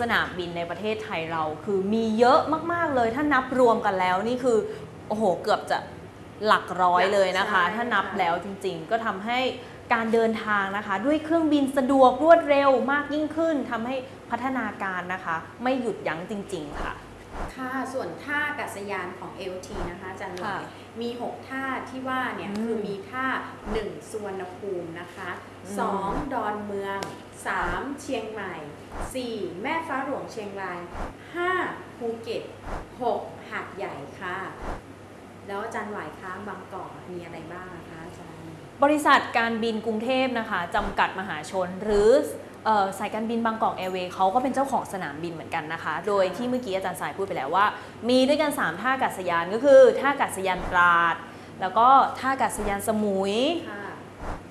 สนามบินในประเทศไทยเราคือมีเยอะมากๆเลย ถ้านับรวมกันแล้วนี่คือโอ้โหเกือบจะหลักร้อยเลยนะคะใช่ถ้านับค่ะแล้วจริงๆ ก็ทำให้การเดินทางนะคะ ด้วยเครื่องบินสะดวกรวดเร็วมากยิ่งขึ้นทำให้พัฒนาการนะคะ ไม่หยุดยั้งจริง ๆ ค่ะ ค่ะส่วนท่าอากาศยานของ LT นะคะอาจารย์หน่ค่ะอยมี 6 ท่าที่ว่าเนี่ยอืมคือมีท่า 1 สุวรรณภูมินะคะ อืม 2 ดอนเมือง 3 เชียงใหม่ 4 แม่ฟ้าหลวงเชียงราย 5 ภูเก็ต 6 หาดใหญ่ค่ะ แล้วอาจารย์หวายคะบางกอกมีอะไรบ้างนะคะอาจารย์ บริษัทการบินกรุงเทพนะคะจำกัดมหาชนหรือเอ่อ สายการบินบางกอกแอร์เวย์เขาก็เป็นเจ้าของสนามบินเหมือนกันนะคะ โดยที่เมื่อกี้อาจารย์สายพูดไปแล้วว่า มีด้วยกัน 3 ท่าอากาศยานก็คือ ท่าอากาศยานตราด แล้วก็ท่าอากาศยานสมุยค่ะ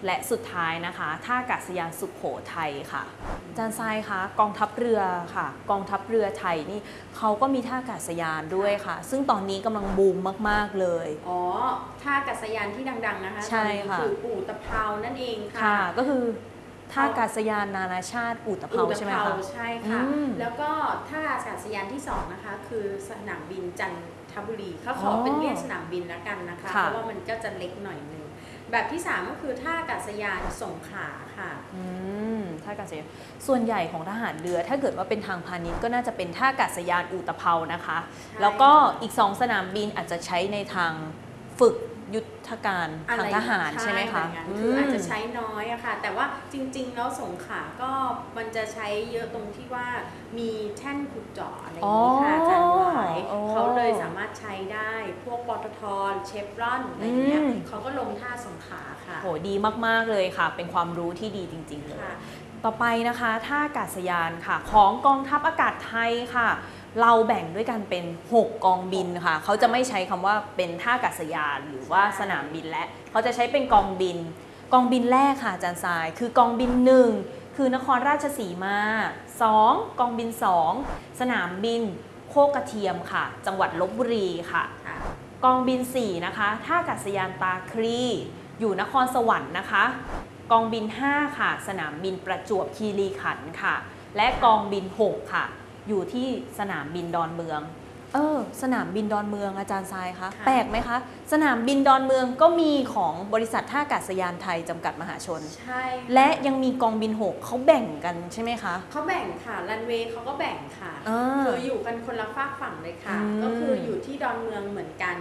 และสุดท้ายนะคะ ท่าอากาศยานสุขโขทัยค่ะอาจารย์ทรายคะกองทัพเรือค่ะ กองทัพเรือไทยนี่เขาก็มีท่าอากาศยานด้วยค่ะ ซึ่งตอนนี้กำลังบูมมาก ๆ เลย อ๋อท่าอากาศยานที่ดัง ๆ นะคะใช่ค่ะคือปู่ตะเภานั่นเองค่ะค่ะก็คือ ท่าอากาศยานนานาชาติอุตภเปาอุตใช่ไหมภคะ ใช่ค่ะ อืมแล้วก็ท่าอากาศยานที่สองนะคะ คือสนามบินจันทบุรีเขาขอออเป็นเรียกสนามบินแล้วกันนะคะ ค่ะ เพราะว่ามันก็จะเล็กหน่อยนึงแบบที่สามก็คือท่าอากาศยานสงขลาค่ะ อืมท่าอากาศยานส่วนใหญ่ของทหารเรือ ถ้าเกิดว่าเป็นทางพาณิชย์ก็น่าจะเป็นท่าอากาศยานอุตภเปานะคะใช่แล้วก็อีกสองสนามบินอาจจะใช้ในทางฝึก ยุทธการอะทางไรทหารใช่ไหมคะแบบนั้นคืออาจจะมใช้น้อยอะค่ะ แต่ว่าจริง ๆ แล้วสงขลาก็มันจะใช้เยอะตรงที่ว่ามีแท่นขุดเจาะอะไรอย่างนี้ค่ะอาจารย์หวายอ๋อเขาเลยสามารถใช้ได้พวกปตทเชฟรอนอะไรอย่างเงี้ยอืมเขาก็ลงท่าสงขลาค่ะโหดีมากๆเลยค่ะ เป็นความรู้ที่ดีจริง ๆ เลยค่ะ ต่อไปนะคะท่าอากาศยานค่ะ ของกองทัพอากาศไทยค่ะ เราแบ่งด้วยกันเป็น 6 กองบินค่ะ เขาจะไม่ใช้คำว่าเป็นท่าอากาศยานหรือว่าสนามบินและ เขาจะใช้เป็นกองบิน กองบินแรกค่ะอาจารย์ทราย คือกองบิน 1 คือนครราชสีมา 2 กองบิน 2 สนามบิน โคกระเทียมค่ะ จังหวัดลบบุรีค่ะค่ะกองบิน 4 นะคะท่าอากาศยานตาครีอยู่นครสวรรค์นะคะ กองบิน 5 ค่ะ สนามบินประจวบคีรีขันธ์ค่ะ และกองบิน 6 ค่ะ อยู่ที่สนามบินดอนเมือง เออ สนามบินดอนเมืองอาจารย์ทรายคะค่ะแปลกไหมคะ สนามบินดอนเมืองก็มีของบริษัทท่าอากาศยานไทยจำกัดมหาชน ใช่ค่และยังมีกองบิน 6เขาแบ่งกันใช่ไหมคะ เขาแบ่งค่ะรันเวย์เขาก็แบ่งค่ะอ่า คืออยู่กันคนละฝากฝั่งเลยค่ะ อืม ก็คืออยู่ที่ดอนเมืองเหมือนกันค่ะแต่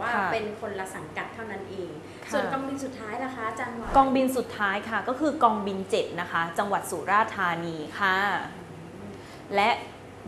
ว่าค่ะเป็นคนละสังกัดเท่านั้นเองค่ะส่วนกองบินสุดท้ายนะคะอาจารย์หวานกองบินสุดท้ายค่ะ ก็คือกองบิน7นะคะ จังหวัดสุราษฎร์ธานีค่ะ และ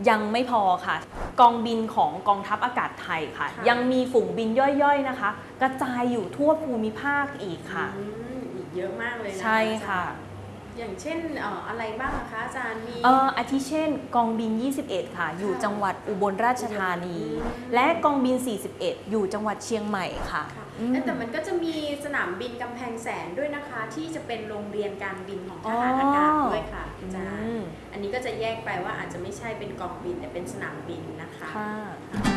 ยังไม่พอค่ะ กองบินของกองทัพอากาศไทยค่ะค่ะยังมีฝูงบินย่อยๆนะคะ กระจายอยู่ทั่วภูมิภาคอีกค่ะอืมอีกเยอะมากเลยนะคะใช่ค่ะอาจารย์ อย่างเช่นเอ่ออะไรบ้างนะคะอาจารย์มี เอ่ออาทิเช่นกองบิน 21 ค่ะ อยู่จังหวัดอุบลราชธานี อืม และกองบิน 41 อยู่จังหวัดเชียงใหม่ค่ะค่ะอืม แต่มันก็จะมีสนามบินกำแพงแสนด้วยนะคะ ที่จะเป็นโรงเรียนการบินของทหารอากาศด้วยค่ะอาจารอืย์มอันนี้ก็จะแยกไปว่าอาจจะไม่ใช่เป็นกองบินแต่เป็นสนามบินนะคะ ค่ะ